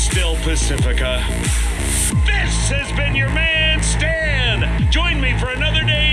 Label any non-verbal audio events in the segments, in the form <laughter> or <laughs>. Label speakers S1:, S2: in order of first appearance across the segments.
S1: still Pacifica. This has been your man, Stan. Join me for another day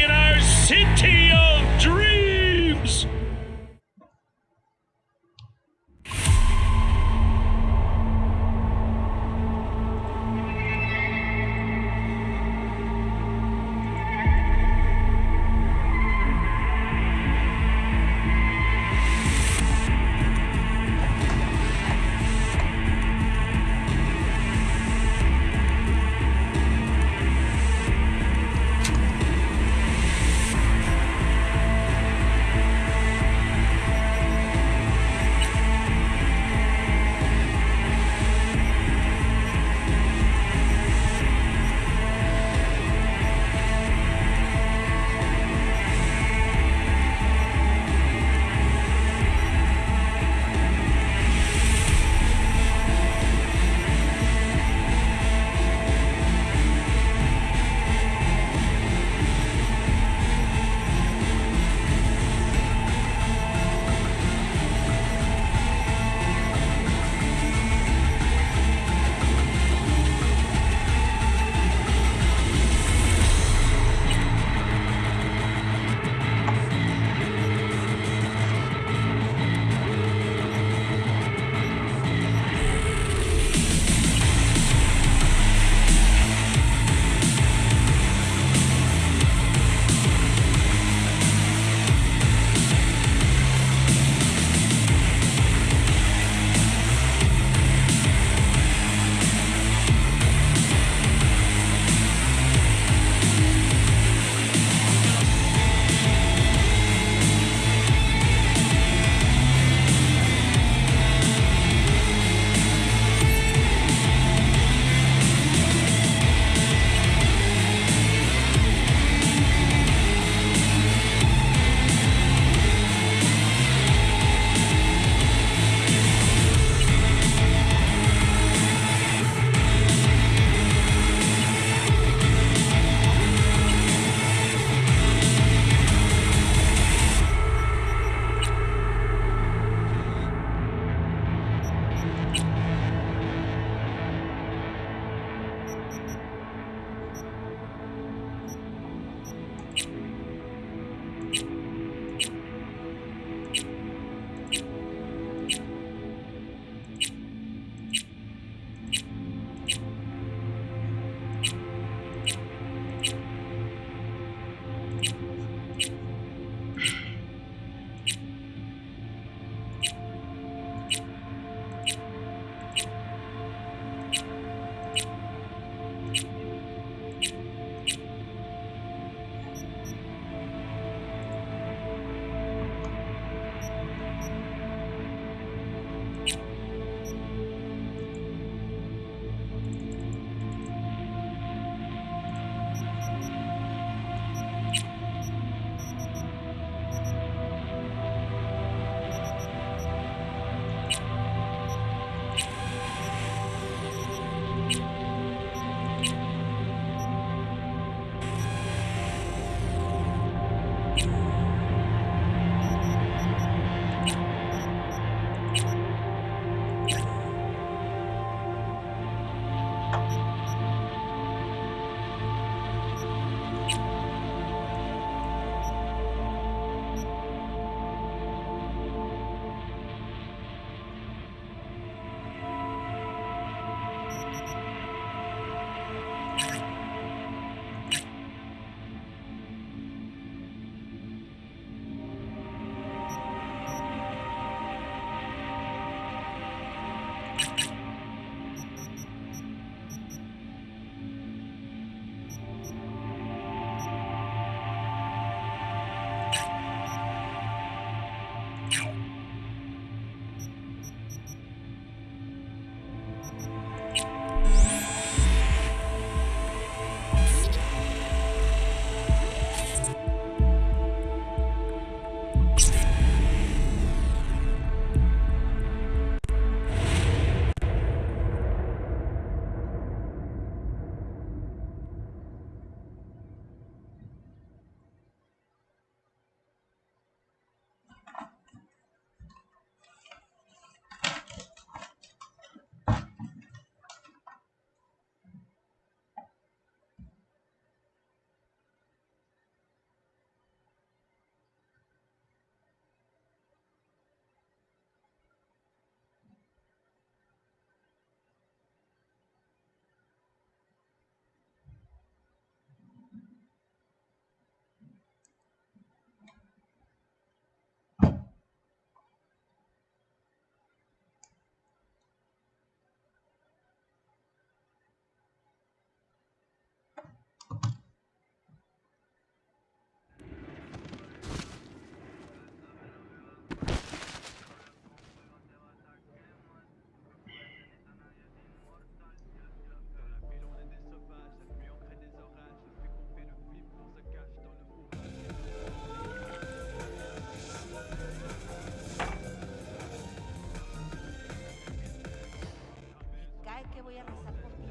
S1: voy a rezar por ti.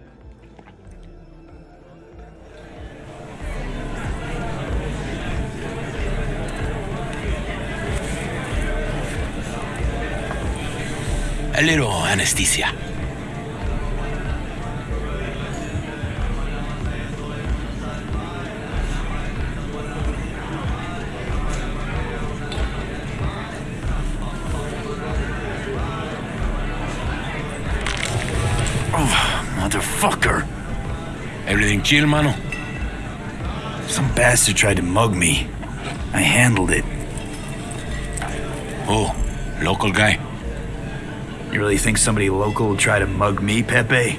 S2: A little anesthesia. Chill, mano?
S3: Some bastard tried to mug me. I handled it.
S2: Oh, local guy.
S3: You really think somebody local will try to mug me, Pepe?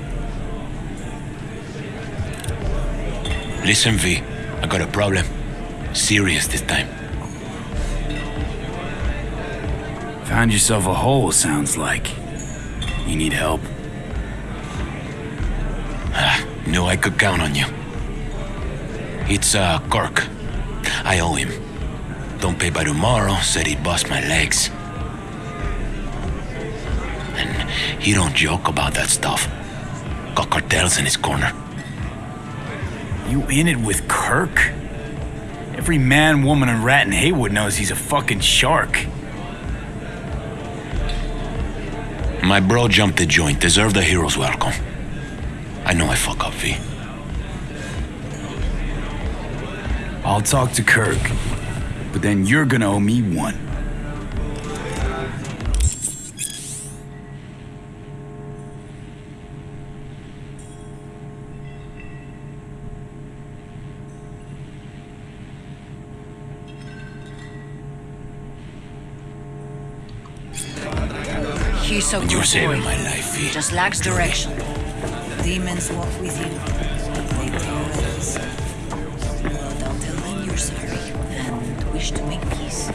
S2: Listen, V, I got a problem. Serious this time.
S3: Found yourself a hole, sounds like. You need help?
S2: Ah, Knew I could count on you. It's, uh, Kirk. I owe him. Don't pay by tomorrow, said he'd bust my legs. And he don't joke about that stuff. Got cartels in his corner.
S3: You in it with Kirk? Every man, woman, and rat in Heywood knows he's a fucking shark.
S2: My bro jumped the joint, deserved a hero's welcome. I know I fuck up, V.
S3: I'll talk to Kirk, but then you're gonna owe me one.
S4: He's a good
S2: You're saving
S4: boy.
S2: my life, V.
S4: Just lacks direction. Demons walk with you. They terrorize. Well, don't tell them you're sorry and wish to make peace.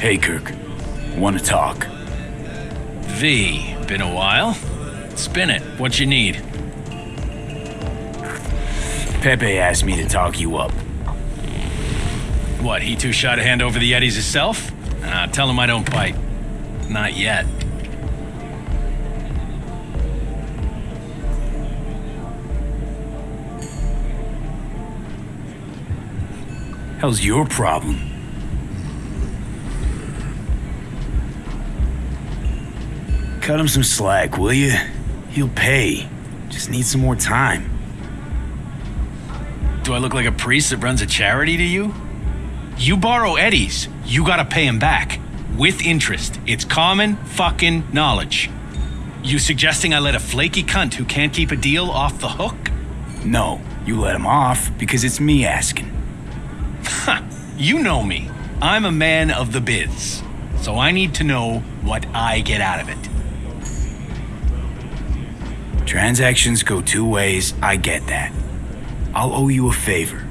S3: Hey, Kirk. Wanna talk?
S5: V, been a while? Spin it. What you need?
S3: Pepe asked me to talk you up.
S5: What, he too shot a hand over the Yetis himself? Ah, tell him I don't bite. Not yet.
S3: Hell's your problem? Cut him some slack, will you? He'll pay. Just need some more time.
S5: Do I look like a priest that runs a charity to you? You borrow Eddie's, you gotta pay him back. With interest. It's common fucking knowledge. You suggesting I let a flaky cunt who can't keep a deal off the hook?
S3: No, you let him off because it's me asking.
S5: You know me. I'm a man of the biz. So I need to know what I get out of it.
S3: Transactions go two ways, I get that. I'll owe you a favor.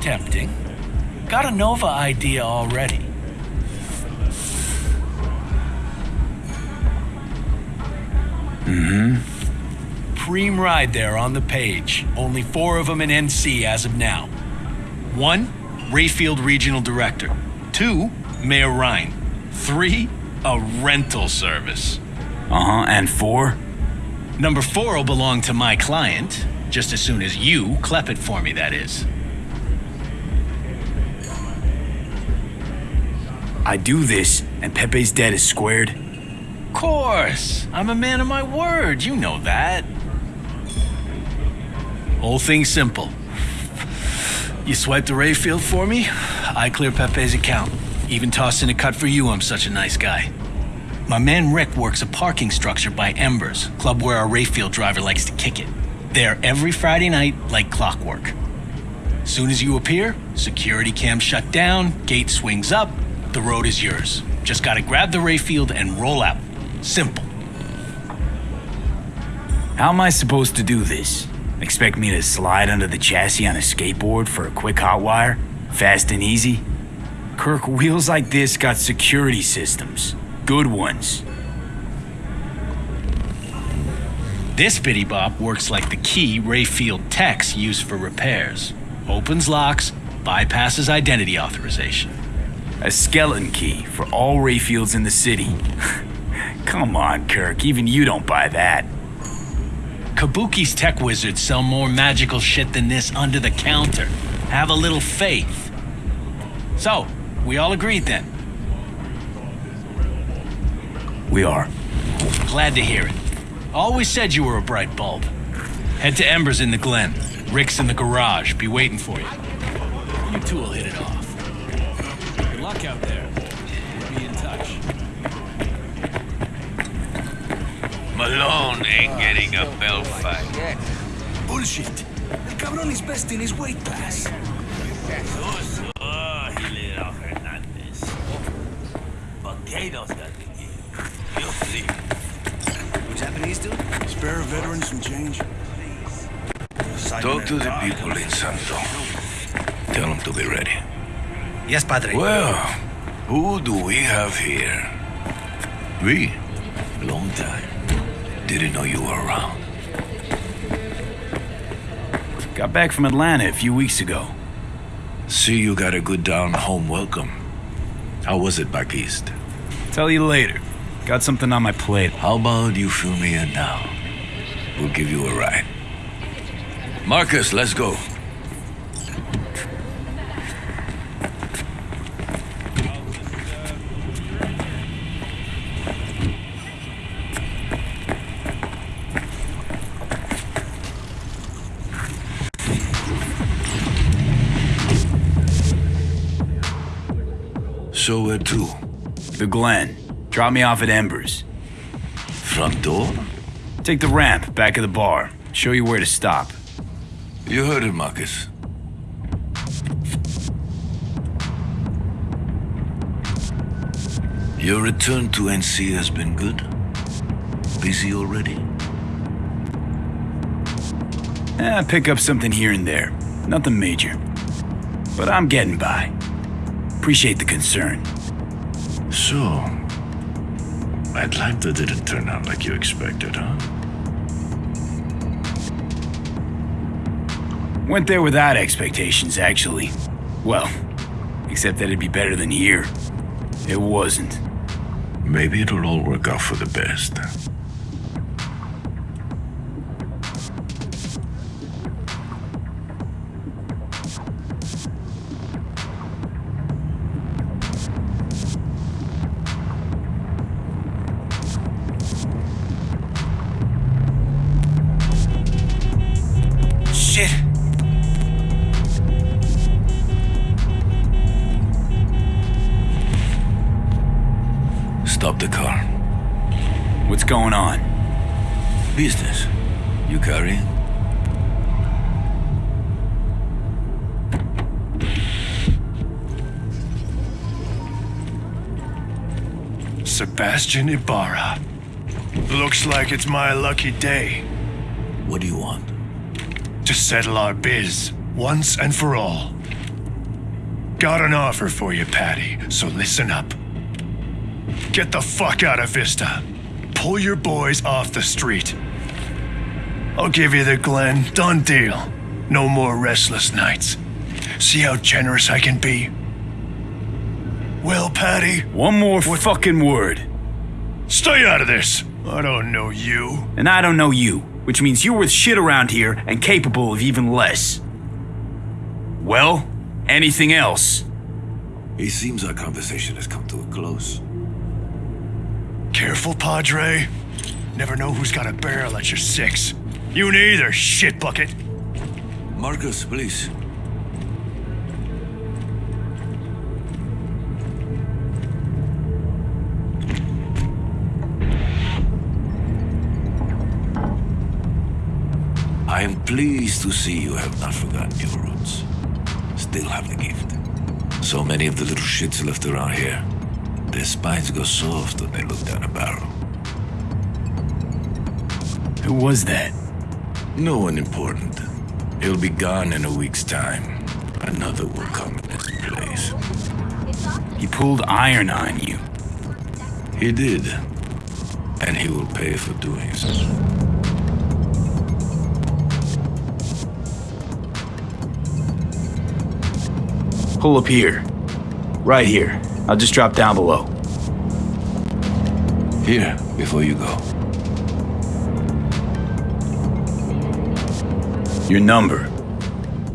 S5: Tempting. Got a Nova idea already. Mm-hmm. Preem ride there on the page. Only four of them in NC as of now. One, Rayfield Regional Director. Two, Mayor Rhyne. Three, a rental service.
S3: Uh huh, and four?
S5: Number four will belong to my client, just as soon as you clep it for me, that is.
S3: I do this, and Pepe's debt is squared.
S5: Of course. I'm a man of my word. You know that. Whole thing simple. You swipe the Rayfield for me, I clear Pepe's account. Even toss in a cut for you, I'm such a nice guy. My man Rick works a parking structure by Embers, club where our Rayfield driver likes to kick it. There every Friday night, like clockwork. Soon as you appear, security cam shut down, gate swings up, the road is yours. Just gotta grab the Rayfield and roll out. Simple.
S3: How am I supposed to do this? Expect me to slide under the chassis on a skateboard for a quick hot wire? Fast and easy? Kirk, wheels like this got security systems. Good ones.
S5: This bitty bop works like the key Rayfield techs use for repairs. Opens locks, bypasses identity authorization.
S3: A skeleton key for all Rayfields in the city. <laughs> Come on, Kirk, even you don't buy that.
S5: Kabuki's tech wizards sell more magical shit than this under the counter. Have a little faith. So, we all agreed then.
S3: We are.
S5: Glad to hear it. Always said you were a bright bulb. Head to Embers in the Glen. Rick's in the garage. Be waiting for you. You two will hit it off. Good luck out there. We'll be in touch.
S2: Malone ain't getting a bell fight.
S6: Bullshit. The cabron is best in his weight class.
S2: Potatoes got the key. You'll see.
S6: What's Japanese do? Spare a veteran some change. Please.
S2: Talk to the people in Santo. Tell them to be ready.
S5: Yes, Padre.
S2: Well, who do we have here? We? Long time. Didn't know you were around.
S3: Got back from Atlanta a few weeks ago.
S2: See you got a good down home welcome. How was it back east?
S3: Tell you later. Got something on my plate.
S2: How about you fill me in now? We'll give you a ride. Marcus, let's go.
S3: The Glen. Drop me off at Embers.
S2: Front door?
S3: Take the ramp back of the bar. Show you where to stop.
S2: You heard it, Marcus. Your return to NC has been good? Busy already?
S3: Eh, pick up something here and there. Nothing major. But I'm getting by. Appreciate the concern.
S7: So, Atlanta didn't turn out like you expected, huh?
S3: Went there without expectations, actually. Well, except that it'd be better than here. It wasn't.
S7: Maybe it'll all work out for the best.
S3: What's going on?
S2: Business. You carrying?
S8: Sebastian Ibarra. Looks like it's my lucky day
S2: What do you want?
S8: to settle our biz once and for all. Got an offer for you, Patty, so listen up. Get the fuck out of Vista. Pull your boys off the street. I'll give you the Glen. Done deal. No more restless nights. See how generous I can be? Well, Patty,
S3: One more fucking word.
S8: stay out of this. I don't know you.
S3: And I don't know you, which means you're worth shit around here and capable of even less. Well, anything else?
S2: It seems our conversation has come to a close.
S8: Careful, Padre. Never know who's got a barrel at your six. You neither, shit bucket.
S2: Marcus, please. I am pleased to see you have not forgotten your roots. Still have the gift. So many of the little shits left around here. Their spines go soft when they look down a barrel.
S3: Who was that?
S2: No one important. He'll be gone in a week's time. Another will come in his place.
S3: He pulled iron on you.
S2: He did. And he will pay for doing so.
S3: Pull up here. Right here. I'll just drop down below.
S2: Here, before you go.
S3: Your number.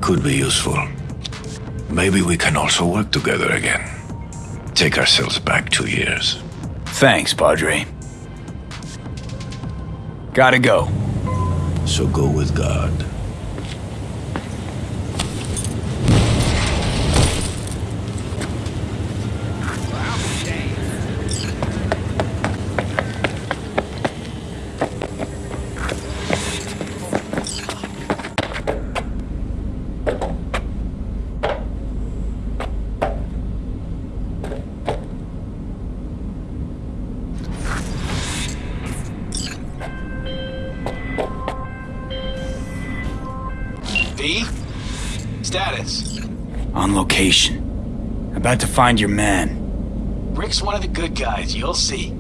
S2: Could be useful. Maybe we can also work together again. Take ourselves back two years.
S3: Thanks, Padre. Gotta go.
S2: So go with God.
S3: Find your man.
S9: Rick's one of the good guys, you'll see.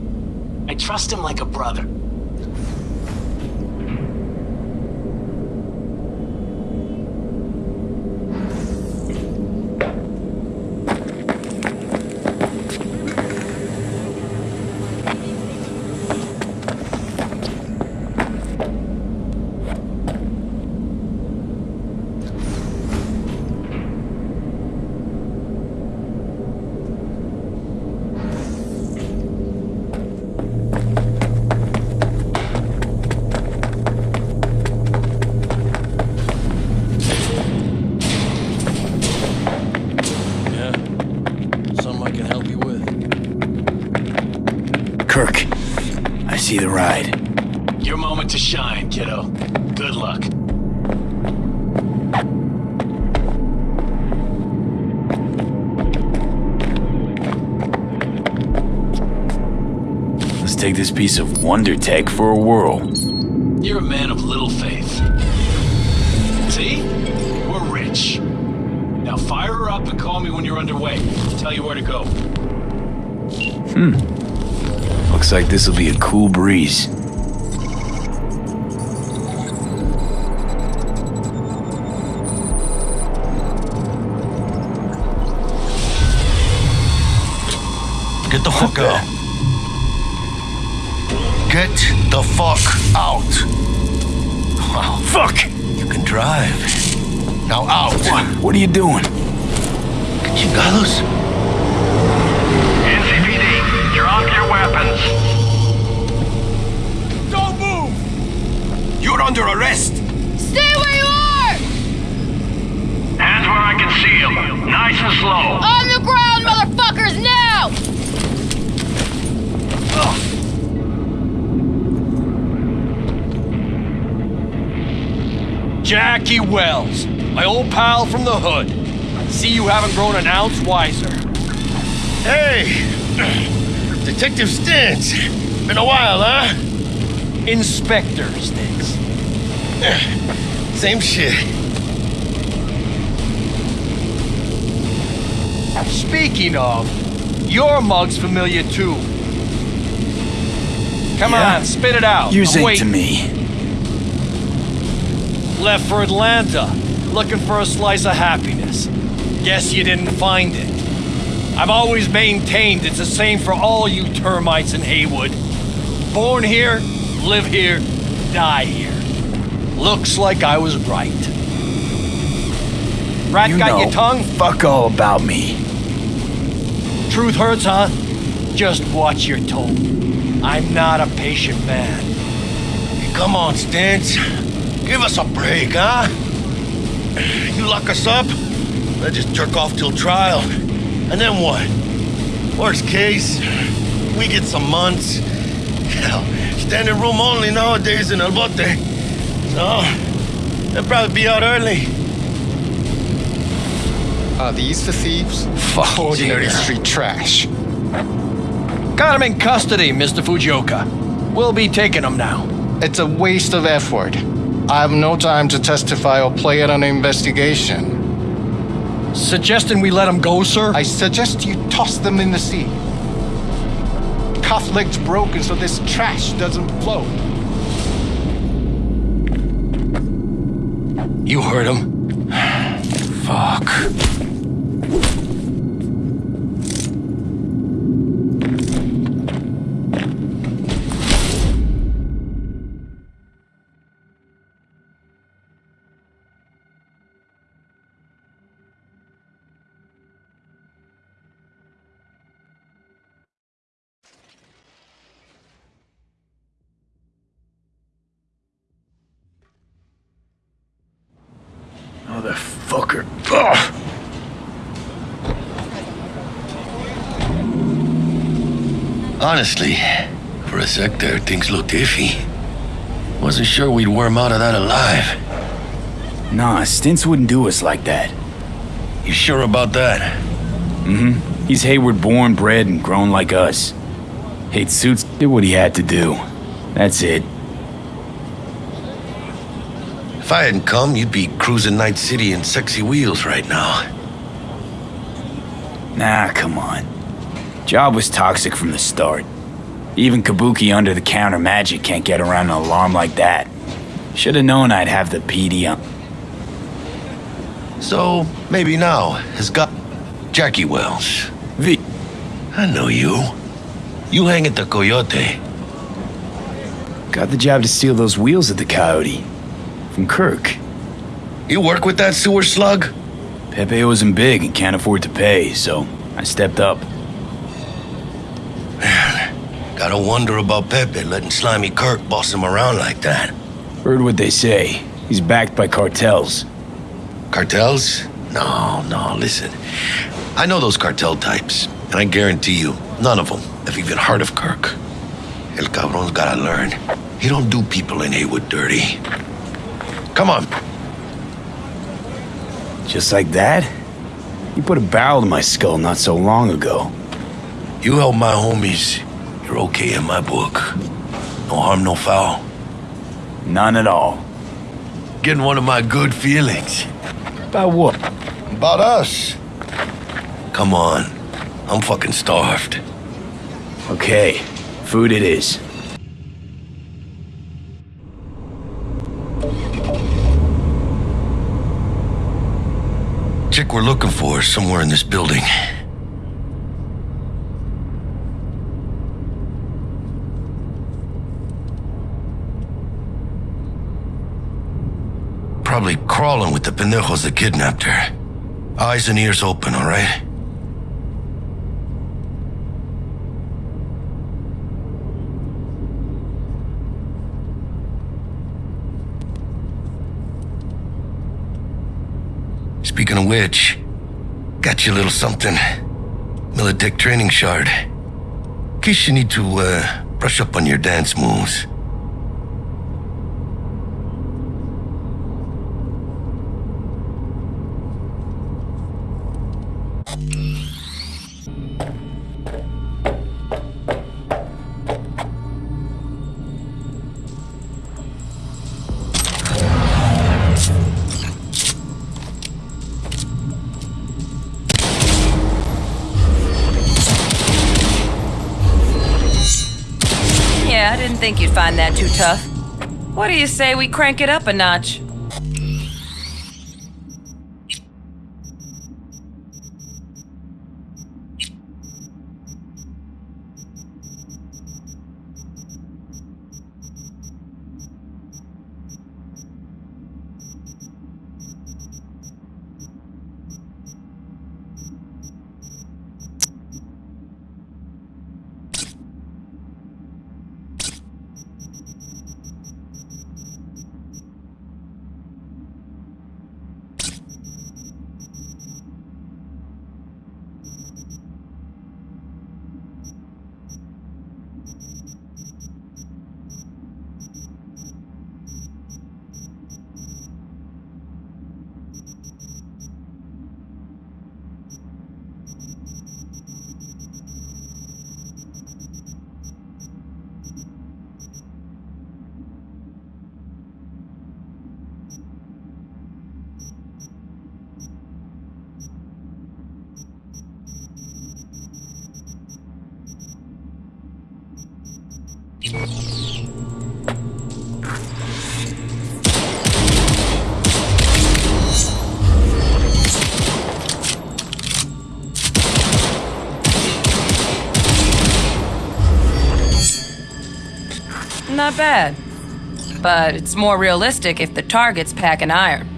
S9: I trust him like a brother.
S3: Piece wonder tech for a whirl.
S9: You're a man of little faith. See? We're rich. Now fire her up and call me when you're underway. I'll tell you where to go. Hmm.
S3: Looks like this'll be a cool breeze.
S10: Get the fuck out. Wow.
S3: Fuck!
S10: You can drive. Now out.
S3: What are you doing?
S10: get Chingados.
S11: NCPD, drop your weapons. Don't move!
S10: You're under arrest.
S12: Stay where you are!
S11: Hands where I can see them. Nice and slow.
S12: On the ground, motherfuckers, now!
S5: Jackie Wells, my old pal from the hood. See you haven't grown an ounce wiser.
S10: Hey, <clears throat> Detective Stintz. Been a while, huh?
S5: Inspector Stinks. <clears throat>
S10: Same shit.
S5: Speaking of, your mug's familiar too. Come
S3: Yeah?
S5: on, spit it out.
S3: Yours
S5: I'm
S3: ain't to me.
S5: Left for Atlanta, looking for a slice of happiness. Guess you didn't find it. I've always maintained it's the same for all you termites in Heywood. Born here, live here, die here. Looks like I was right. Rat
S3: You
S5: got your tongue?
S3: fuck all about me.
S5: Truth hurts, huh? Just watch your tone. I'm not a patient man.
S10: Hey, come on, Stintz. Give us a break, huh? You lock us up, I just jerk off till trial. And then what? Worst case, we get some months. Hell, standing room only nowadays in El Bote. So, they'll probably be out early.
S13: Are these the thieves? <laughs>
S3: Fuck
S13: Ordinary
S3: yeah.
S13: street trash.
S5: Got him in custody, Mr. Fujioka. We'll be taking him now.
S13: It's a waste of effort. I have no time to testify or play in an investigation.
S5: Suggesting we let him go, sir?
S13: I suggest you toss them in the sea. Cuff leg's broken so this trash doesn't float.
S5: You heard him. <sighs>
S3: Fuck.
S10: Honestly, for a sec there, things looked iffy. Wasn't sure we'd worm out of that alive.
S3: Nah, Stintz wouldn't do us like that.
S10: You sure about that?
S3: Mm-hmm. He's Heywood born, bred, and grown like us. Hate suits did what he had to do. That's it.
S10: If I hadn't come, you'd be cruising Night City in sexy wheels right now.
S3: Nah, come on. Job was toxic from the start. Even Kabuki under the counter magic can't get around an alarm like that. Should've known I'd have the PD on.
S10: So, maybe now, has got Jackie Wells.
S3: V.
S10: I know you. You hang at the Coyote.
S3: Got the job to steal those wheels at the Coyote. From Kirk.
S10: You work with that sewer slug?
S3: Pepe wasn't big and can't afford to pay, so I stepped up.
S10: Gotta wonder about Pepe letting Slimy Kirk boss him around like that.
S3: Heard what they say. He's backed by cartels.
S10: Cartels? No, no, listen. I know those cartel types, and I guarantee you, none of them have even heard of Kirk. El cabron's gotta learn. He don't do people in Heywood dirty. Come on.
S3: Just like that? You put a barrel to my skull not so long ago.
S10: You help my homies, you're okay in my book. No harm, no foul.
S3: None at all.
S10: Getting one of my good feelings.
S3: About what?
S10: About us. Come on. I'm fucking starved.
S3: Okay, food it is.
S10: Chick we're looking for is somewhere in this building. Probably crawling with the pendejos that kidnapped her. Eyes and ears open, all right? Speaking of which, got you a little something. Militech training shard. In case you need to, uh, brush up on your dance moves.
S14: That too tough. What do you say we crank it up a notch? Not bad. But it's more realistic if the target's packing iron.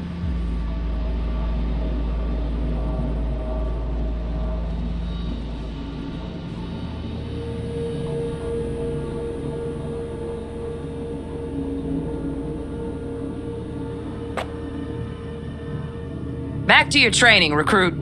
S14: To your training, recruit.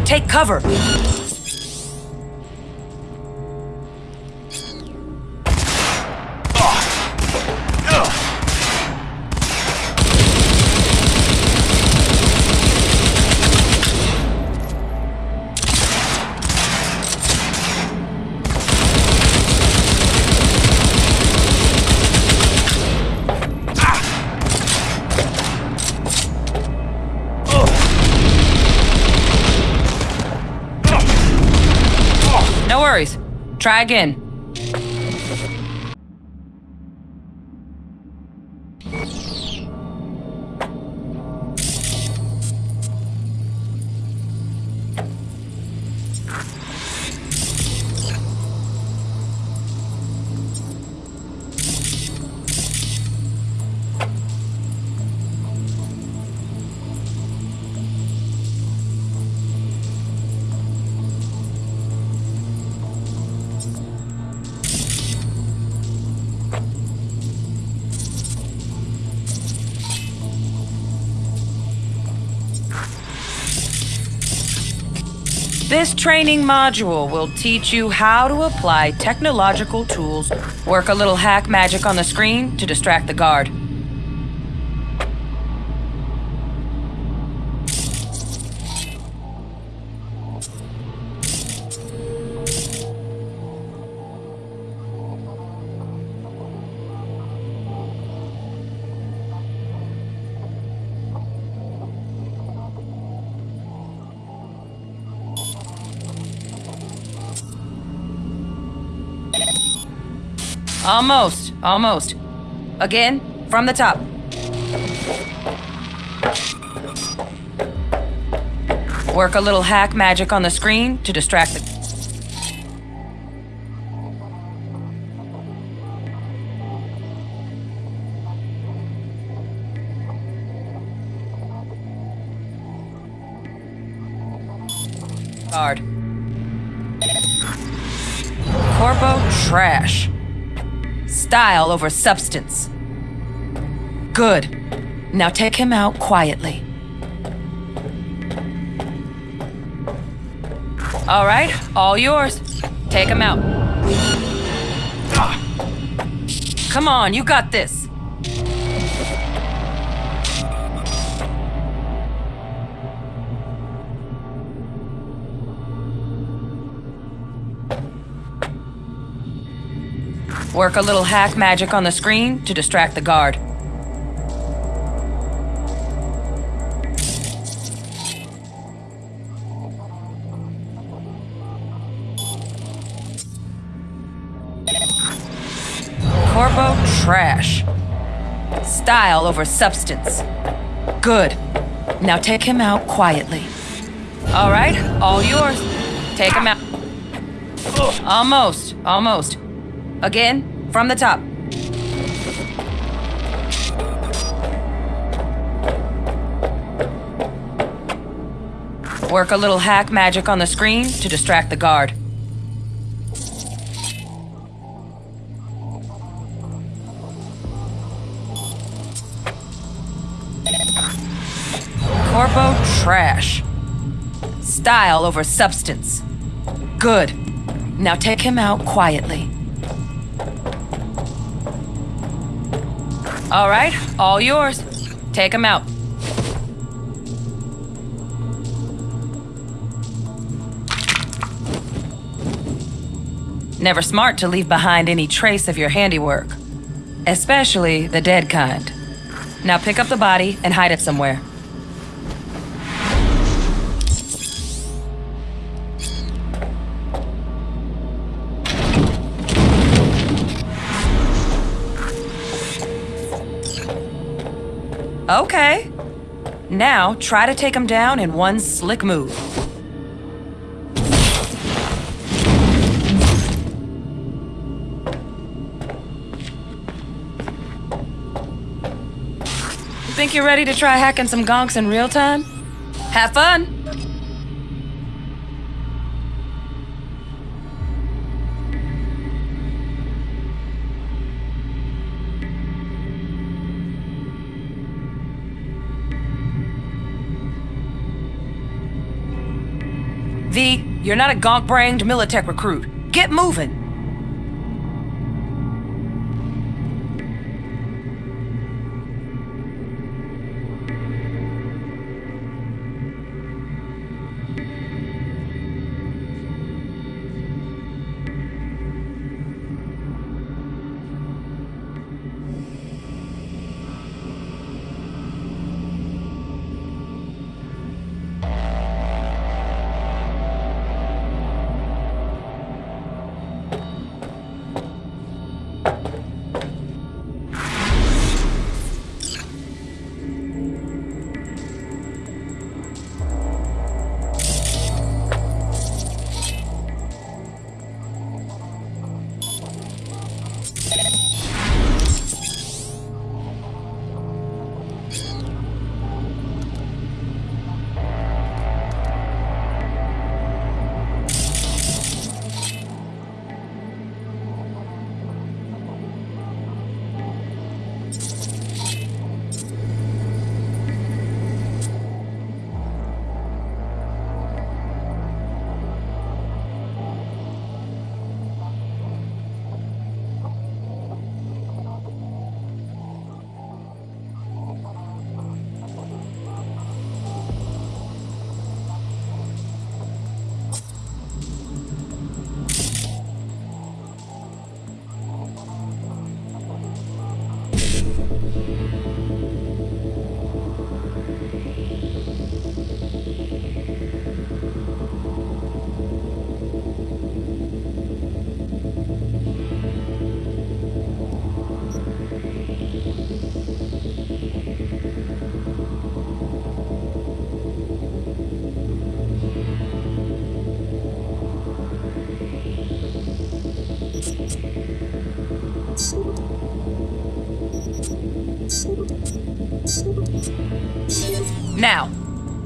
S14: And take cover. Try again. Training module will teach you how to apply technological tools, work a little hack magic on the screen to distract the guard. Almost, almost. Again, from the top. Work a little hack magic on the screen to distract the. Style over substance. Good. Now take him out quietly. All right, all yours. Take him out. Come on, you got this. Work a little hack magic on the screen to distract the guard. Corpo trash. Style over substance. Good. Now take him out quietly. All right, all yours. Take him out. Almost, almost. Again, from the top. Work a little hack magic on the screen to distract the guard. Corpo trash. Style over substance. Good. Now take him out quietly. All right, all yours. Take him out. Never smart to leave behind any trace of your handiwork, especially the dead kind. Now pick up the body and hide it somewhere. Okay. Now try to take him down in one slick move. Think you're ready to try hacking some gonks in real time? Have fun! You're not a gonk-brained Militech recruit. Get moving!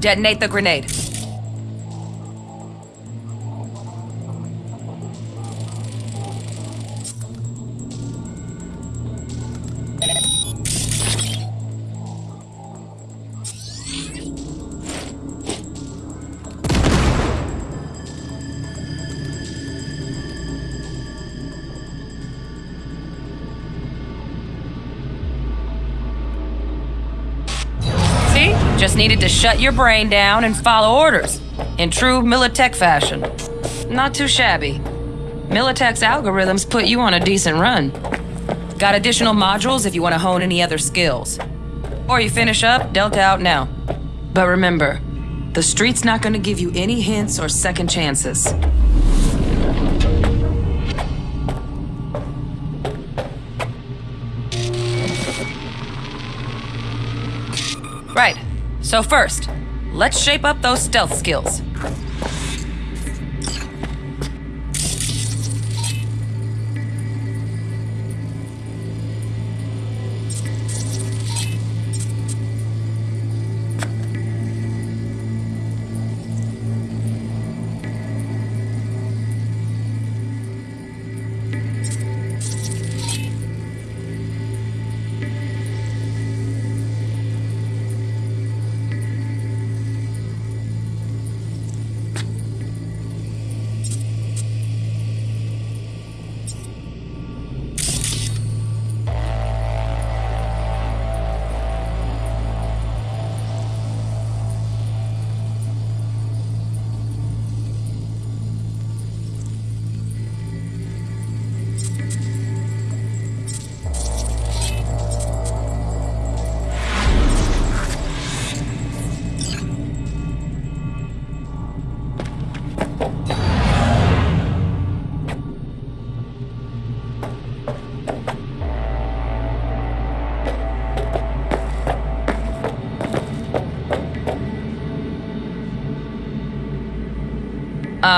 S14: Detonate the grenade. Shut your brain down and follow orders. In true Militech fashion. Not too shabby. Militech's algorithms put you on a decent run. Got additional modules if you want to hone any other skills. Or you finish up, Delta out now. But remember, the street's not gonna give you any hints or second chances. So first, let's shape up those stealth skills.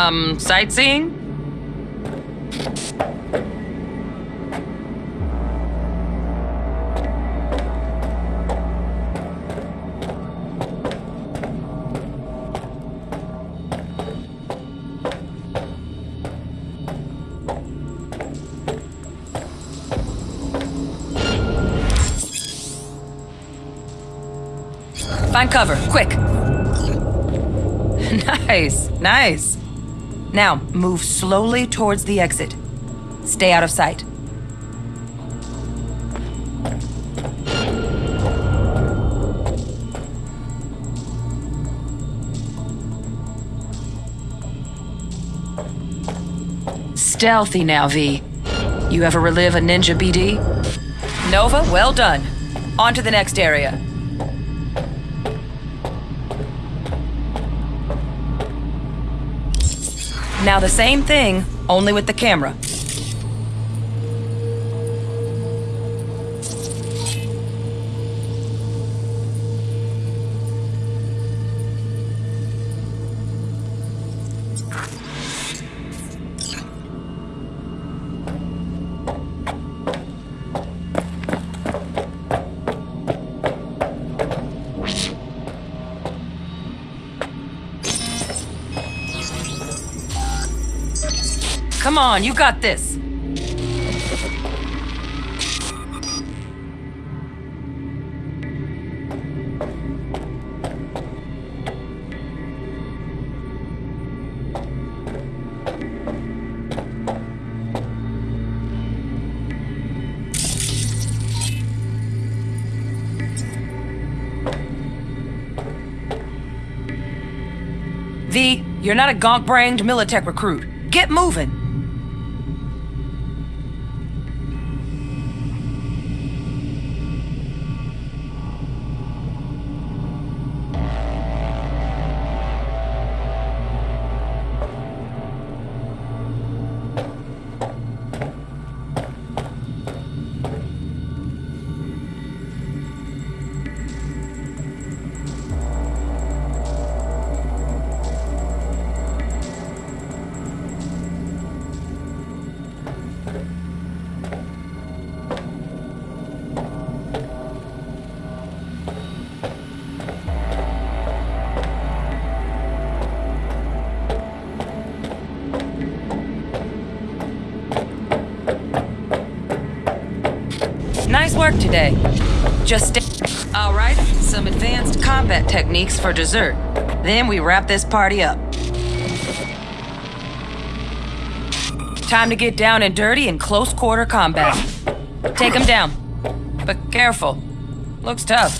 S14: Um, sightseeing? Find cover, quick. <laughs> nice, nice. Now, move slowly towards the exit. Stay out of sight. Stealthy now, V. You ever relive a ninja BD? Nova, well done. On to the next area. Now the same thing, only with the camera. Come on, you got this. V, you're not a gonk-brained Militech recruit. Get moving. Work today. Just. All right, some advanced combat techniques for dessert. Then we wrap this party up. Time to get down and dirty in close quarter combat. Take him down. But careful. Looks tough.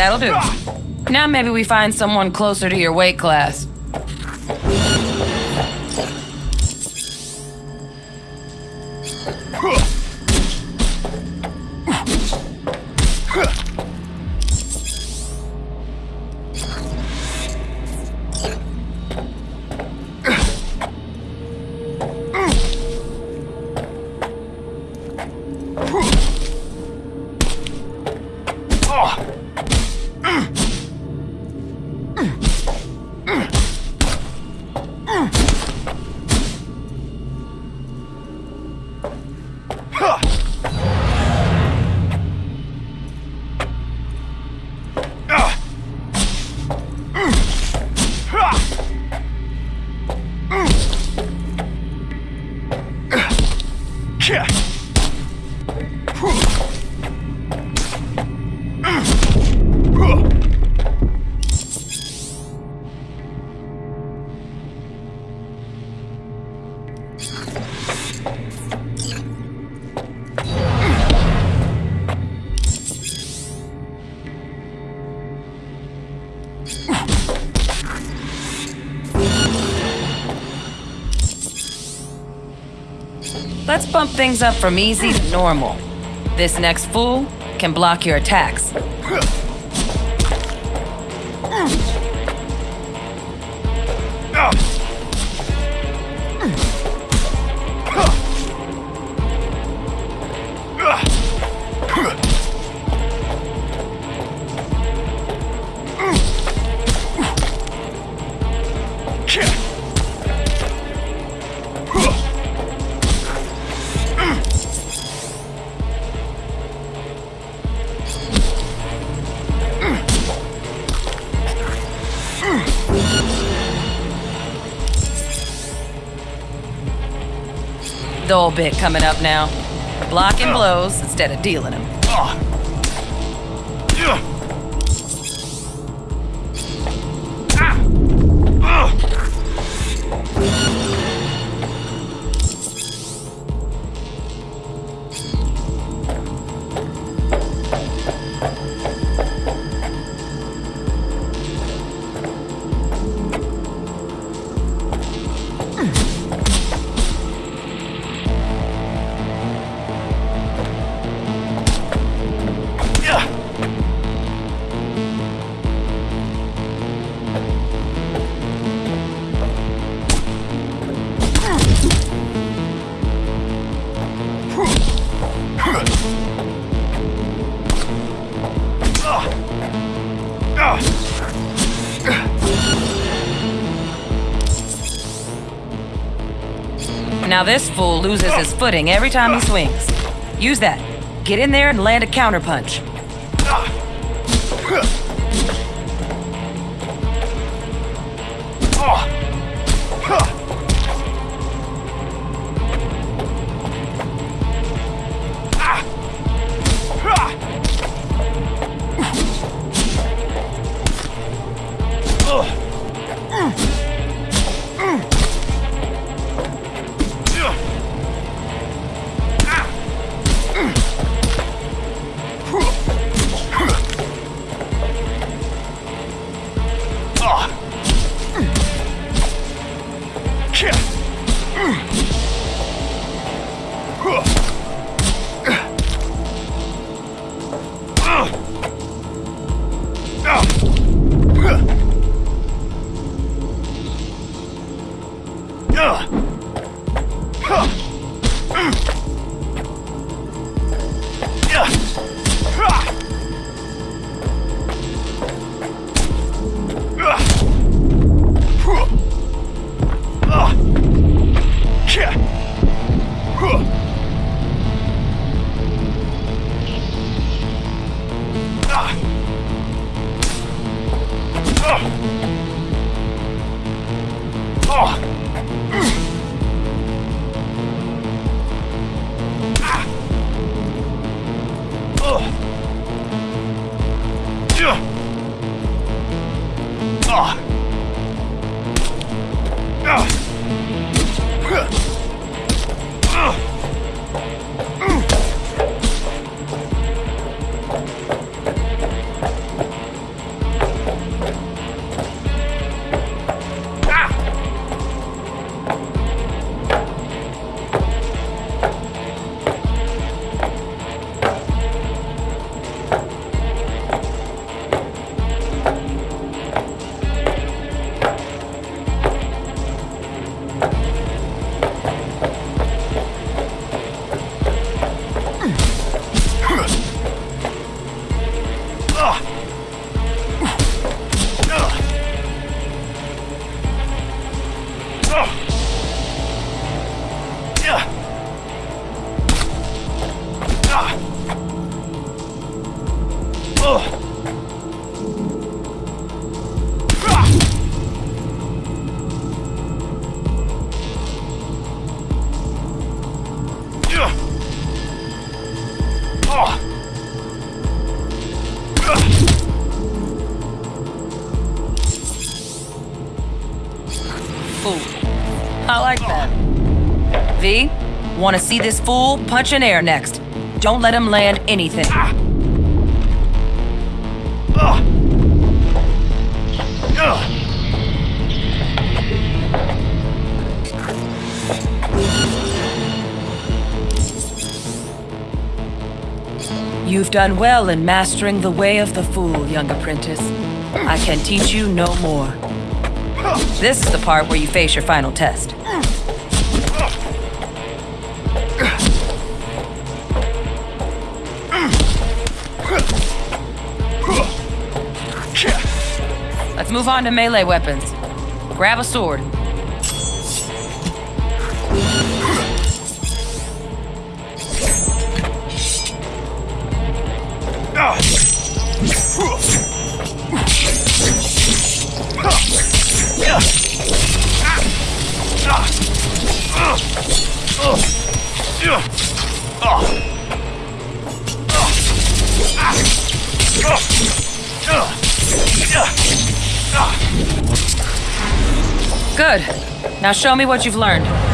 S14: That'll do. Now maybe we find someone closer to your weight class. Let's bump things up from easy to normal. This next fool can block your attacks. Bit coming up now. Blocking blows instead of dealing them. Ah. Ah. Ah. Now this fool loses his footing every time he swings. Use that. Get in there and land a counterpunch. V, want to see this fool punch in air next. Don't let him land anything. You've done well in mastering the way of the fool, young apprentice. I can teach you no more. This is the part where you face your final test. Move on to melee weapons. Grab a sword. Good. Now show me what you've learned.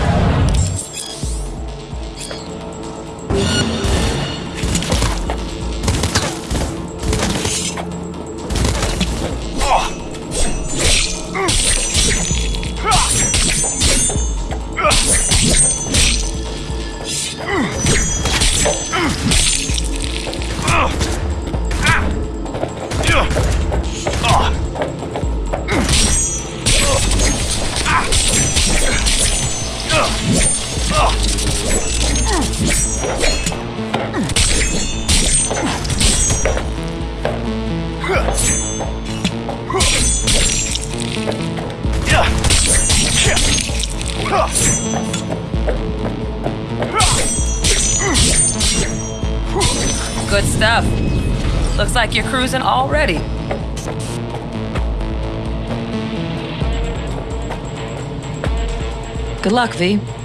S14: Luck, V.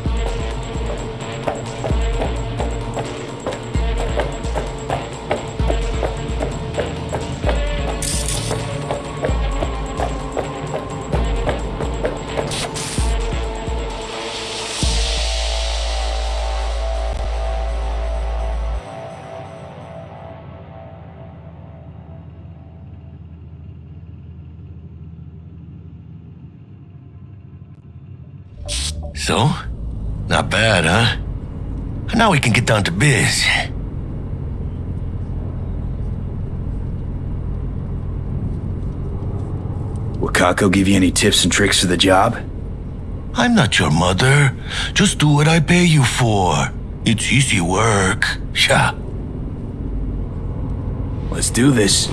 S10: down to biz.
S3: Will Kako give you any tips and tricks for the job?
S10: I'm not your mother. Just do what I pay you for. It's easy work. Sha.
S3: Let's do this.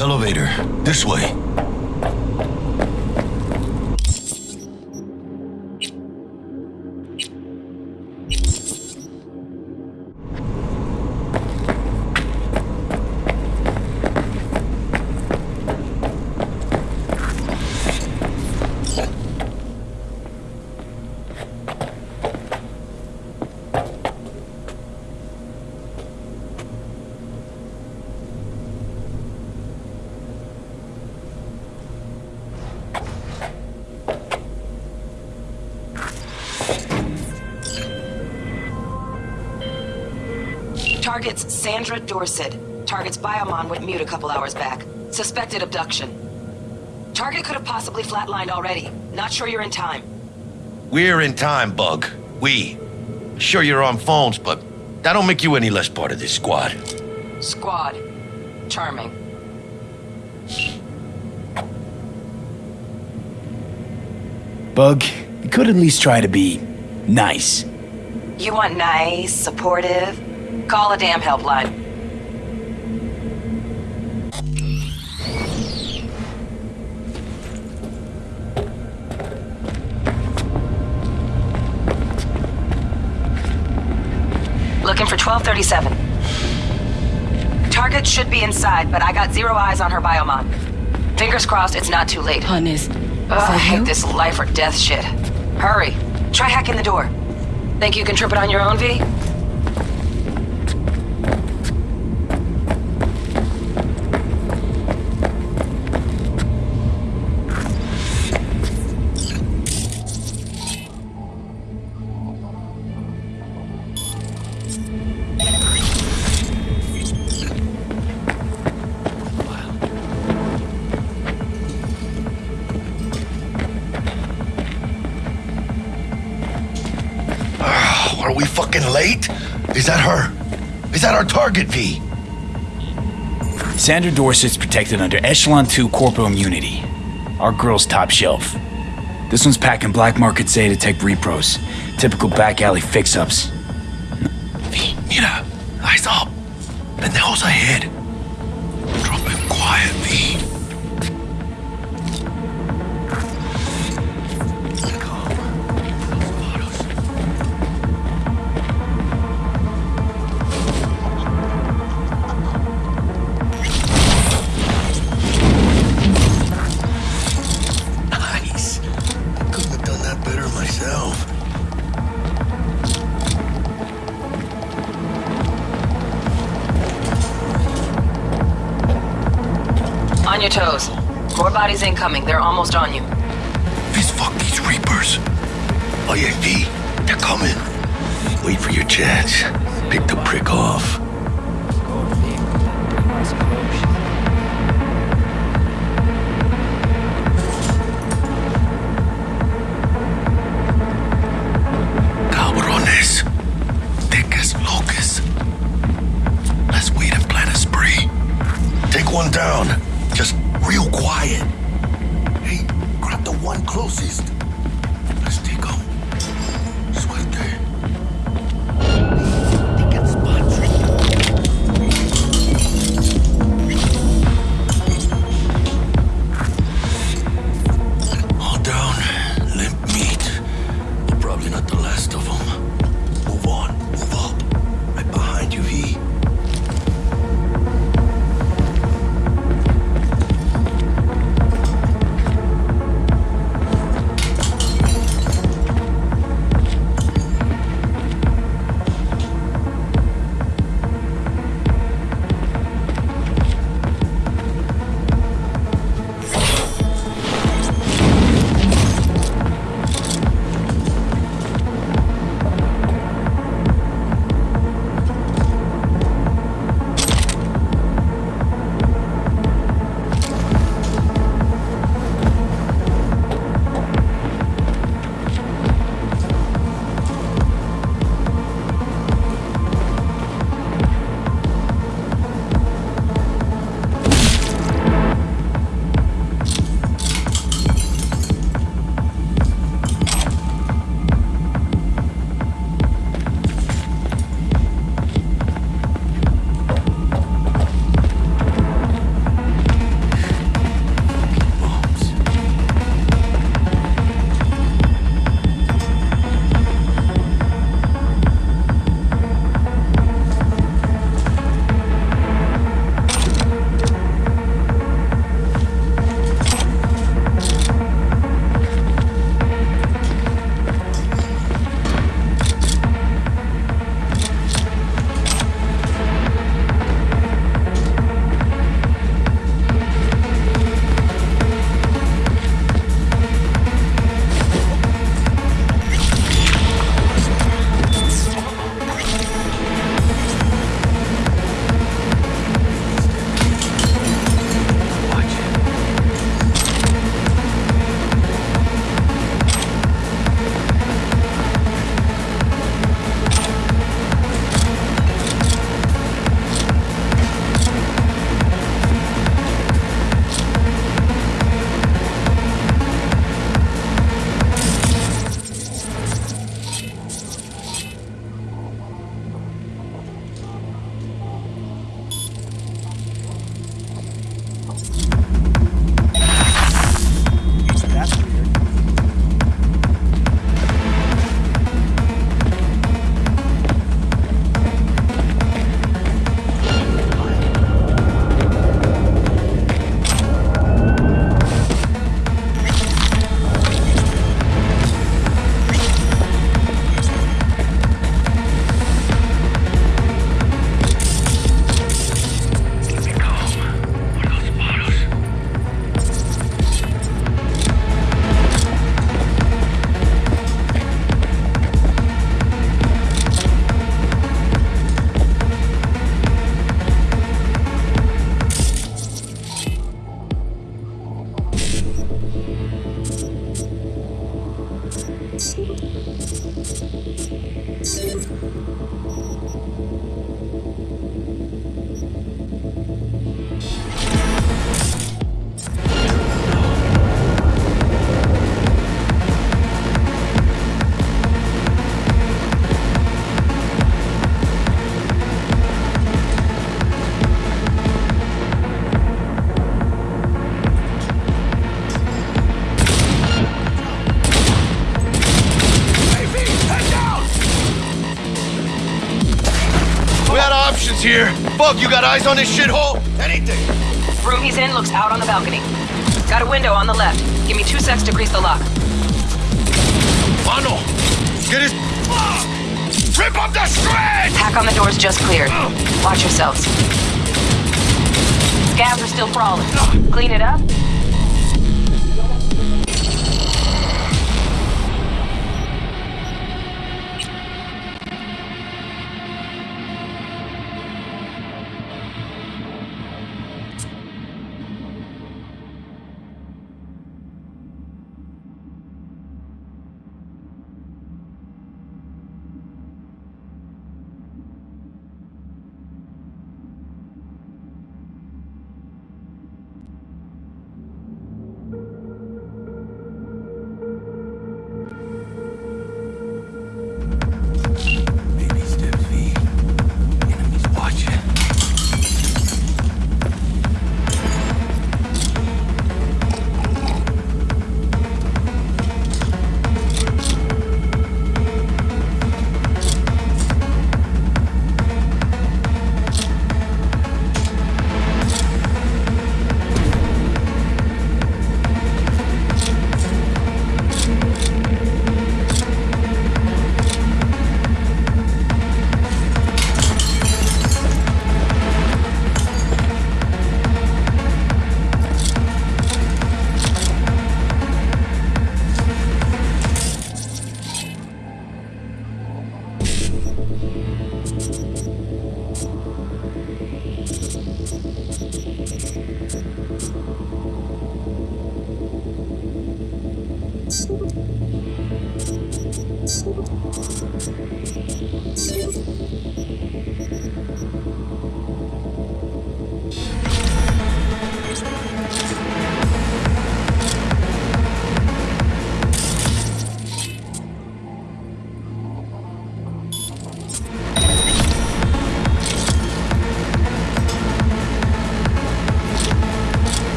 S10: Elevator. This way.
S14: Target's Sandra Dorsett. Target's biomon went mute a couple hours back. Suspected abduction. Target could have possibly flatlined already. Not sure you're in time.
S10: We're in time, Bug. We. Sure you're on phones, but that don't make you any less part of this squad.
S14: Squad. Charming.
S3: Bug, you could at least try to be nice.
S14: You want nice, supportive? Call a damn helpline. Looking for 1237. Target should be inside, but I got zero eyes on her biomon. Fingers crossed it's not too late.
S4: Hun, is...
S14: Ugh, I hate this life or death shit. Hurry. Try hacking the door. Think you can trip it on your own, V?
S3: Sandra Dorsett's protected under Echelon 2 corporal immunity. Our girl's top shelf. This one's packing black market Zetatech repros. Typical back alley fix-ups.
S14: Incoming. They're almost on you.
S10: Fist fuck these Reapers. Yeah, they're coming. Wait for your chance. Pick the prick off. Here. You got eyes on this shithole? Anything.
S14: Room he's in looks out on the balcony. Got a window on the left. Give me two secs to grease the lock.
S10: Mano, get his... Rip up the scratch!
S14: Hack on the door's just cleared. Watch yourselves. Scavs are still crawling. Clean it up. Don't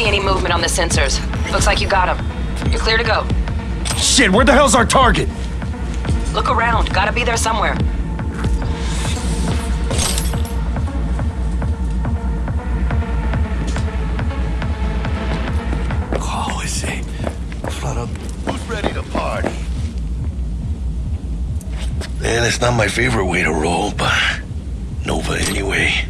S14: see any movement on the sensors. Looks like you got them. You're clear to go.
S3: Shit, where the hell's our target?
S14: Look around. Gotta be there somewhere.
S10: Oh, is it? Flat. Who's ready to party? Man, it's not my favorite way to roll, but Nova anyway.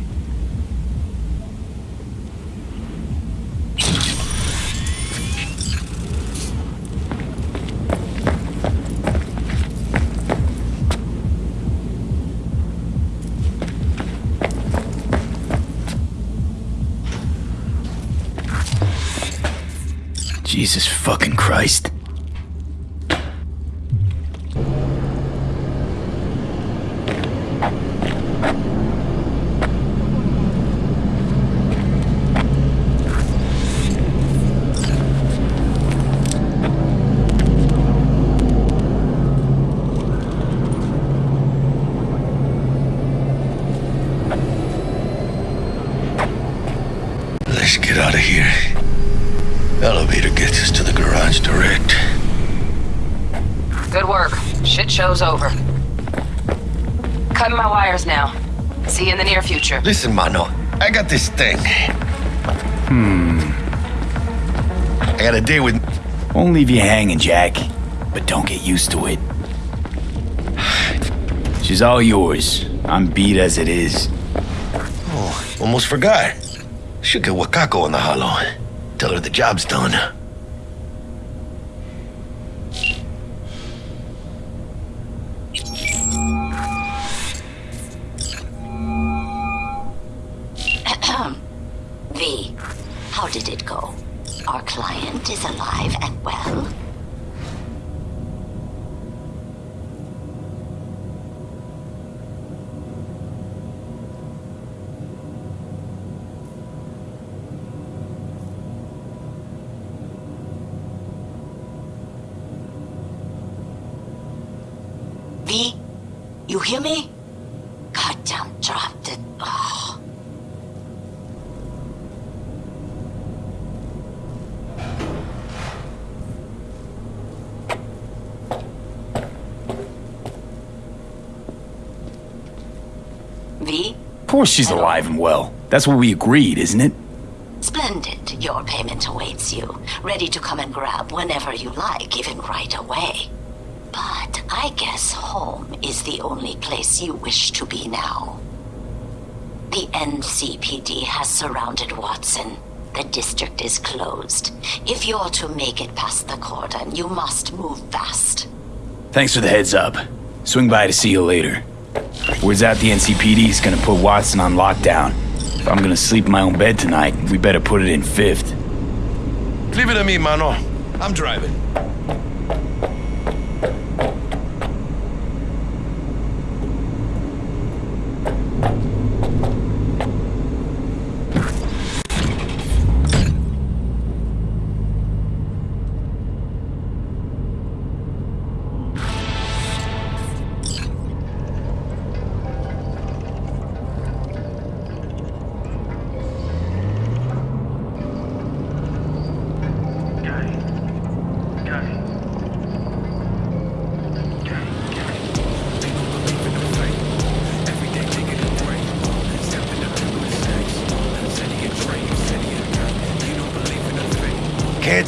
S10: Let's get out of here. Elevator gets us to the garage direct.
S14: Good work. Shit show's over. Cutting my wires now. See you in the near future.
S10: Listen, Mano, I got this thing.
S3: Hmm.
S10: I got a date with.
S3: Won't leave you hanging, Jack. But don't get used to it. She's all yours. I'm beat as it is.
S10: Oh, almost forgot. Should get Wakako on the holo. Tell her the job's done.
S3: Course she's alive and well. That's what we agreed, isn't it?
S15: splendid. Your payment awaits you, ready to come and grab whenever you like, even right away. But I guess home is the only place you wish to be now. The NCPD has surrounded Watson. The district is closed. If you're to make it past the cordon, you must move fast.
S3: Thanks for the heads up. Swing by to see you later. Words out the NCPD's gonna put Watson on lockdown. If I'm gonna sleep in my own bed tonight, we better put it in fifth.
S10: Leave it to me, mano. I'm driving.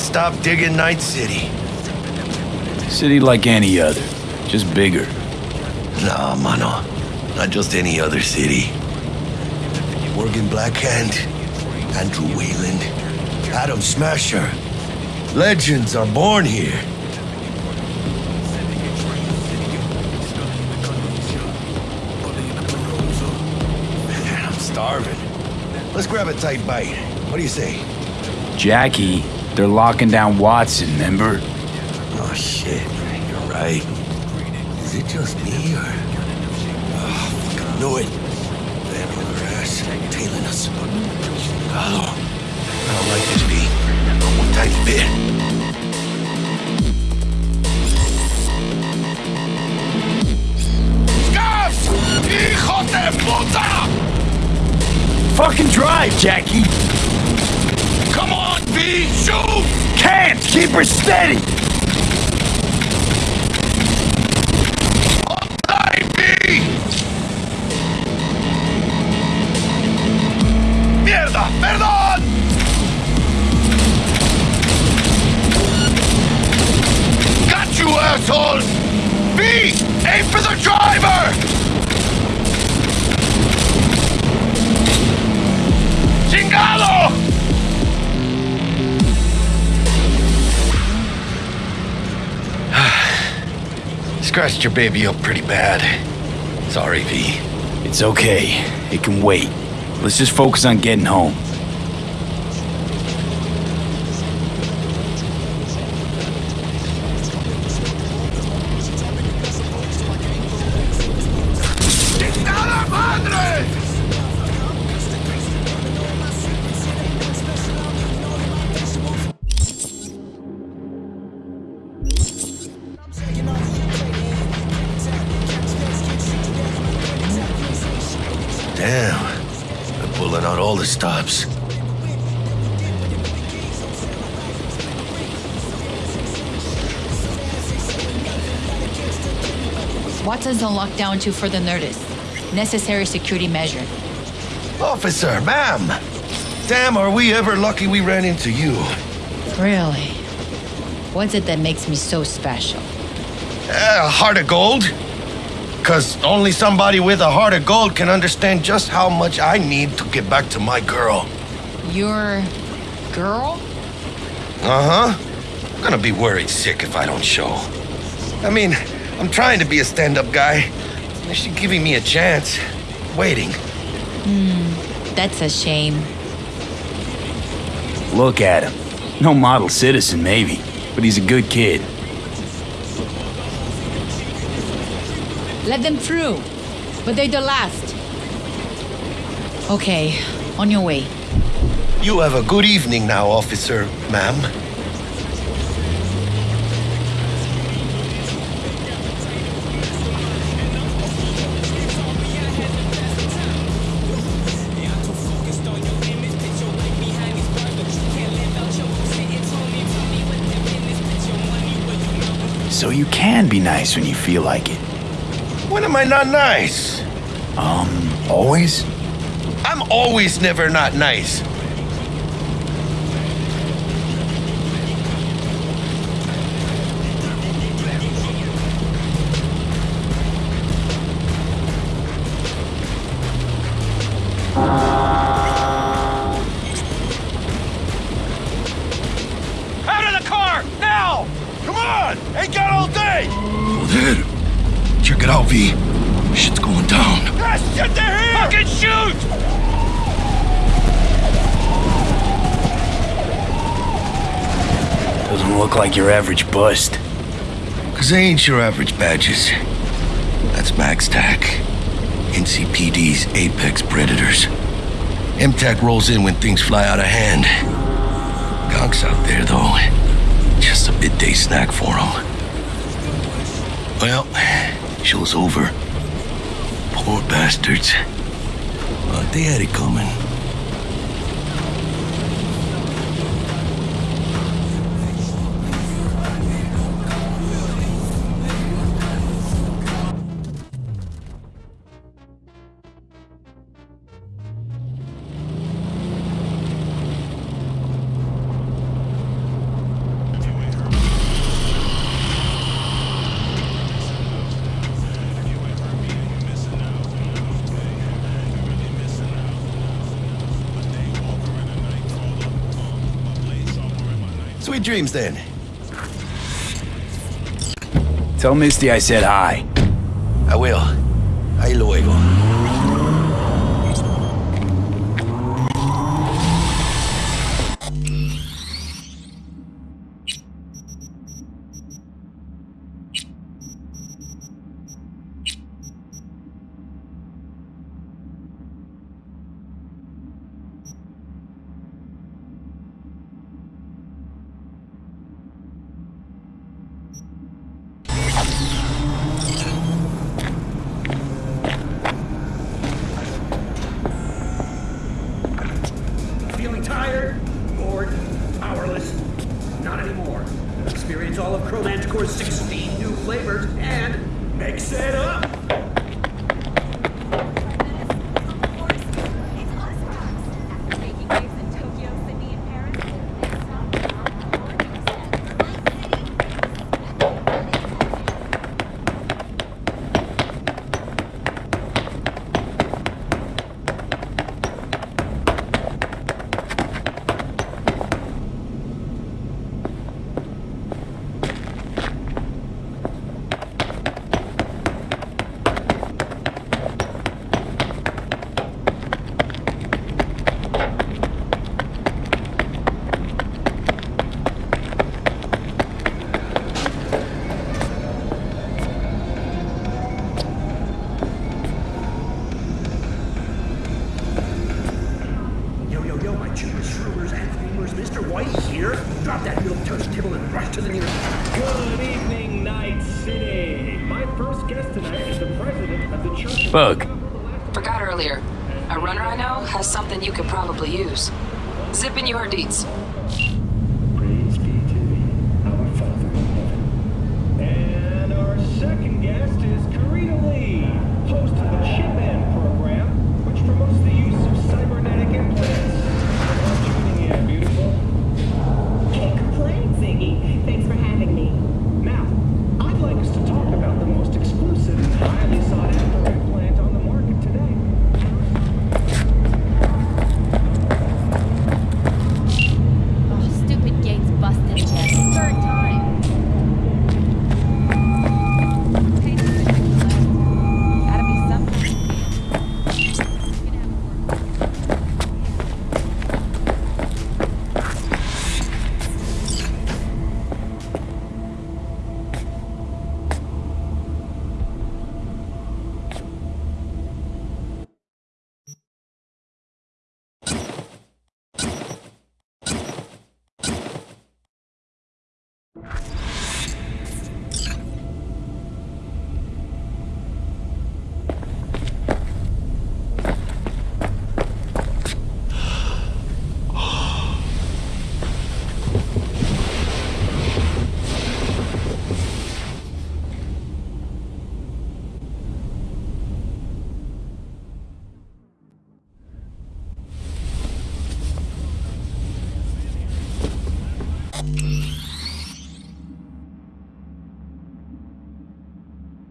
S10: Stop digging Night City.
S3: City like any other, just bigger.
S10: No, mano. Not just any other city. Morgan Blackhand, Andrew Weyland, Adam Smasher. Legends are born here. Man, <laughs> I'm starving. Let's grab a tight bite. What do you say?
S3: Jackie, they're locking down Watson, remember?
S10: Oh, shit. You're right. Is it just me, or... Oh, fucking knew it. Damn other ass. Tailing us. Oh, I don't like this, V. Not one tiny bit.
S1: Gas! Hijo de puta!
S3: Fucking drive, Jackie!
S1: Come on, V! Shoot!
S3: Can't! Keep her steady!
S10: Scratched your baby up pretty bad. Sorry, V.
S3: It's okay. It can wait. Let's just focus on getting home.
S10: Stops.
S16: Watson's on lockdown to further notice. Necessary security measure.
S10: Officer, ma'am. Damn, are we ever lucky we ran into you.
S16: Really? What's it that makes me so special?
S10: Uh, a heart of gold? Because only somebody with a heart of gold can understand just how much I need to get back to my girl.
S16: Your girl?
S10: Uh huh. I'm gonna be worried sick if I don't show. I mean, I'm trying to be a stand up guy. She's giving me a chance. Waiting.
S16: Hmm, that's a shame.
S3: Look at him. No model citizen, maybe, but he's a good kid.
S16: Let them through. But they're the last. Okay, on your way.
S10: You have a good evening now, officer, ma'am.
S3: So you can be nice when you feel like it.
S10: When am I not nice?
S3: Um, always?
S10: I'm always never not nice.
S3: Doesn't look like your average bust.
S10: Cause they ain't your average badges. That's MaxTac. NCPD's apex predators. MTAC rolls in when things fly out of hand. Gonks out there, though. Just a midday snack for them. Well, show's over. Poor bastards. But they had it coming. Dreams, then.
S3: Tell Misty I said hi.
S10: I will.